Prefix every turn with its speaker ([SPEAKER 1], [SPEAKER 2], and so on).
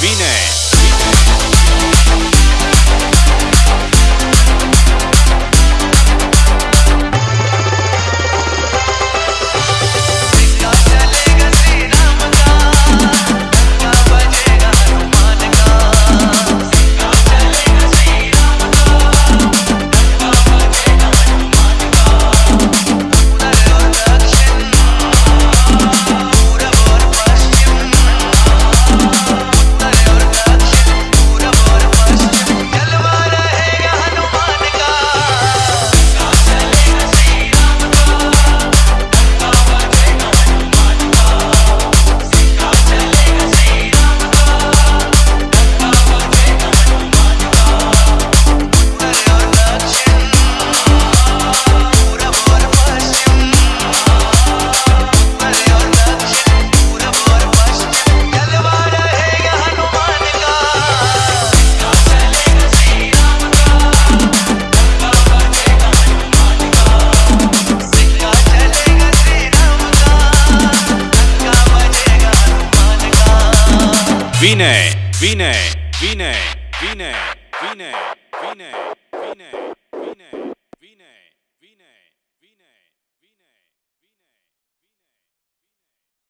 [SPEAKER 1] Vine. Vinay, Vinay, Vinay, Vinay, Vinay, Vinay, Vinay.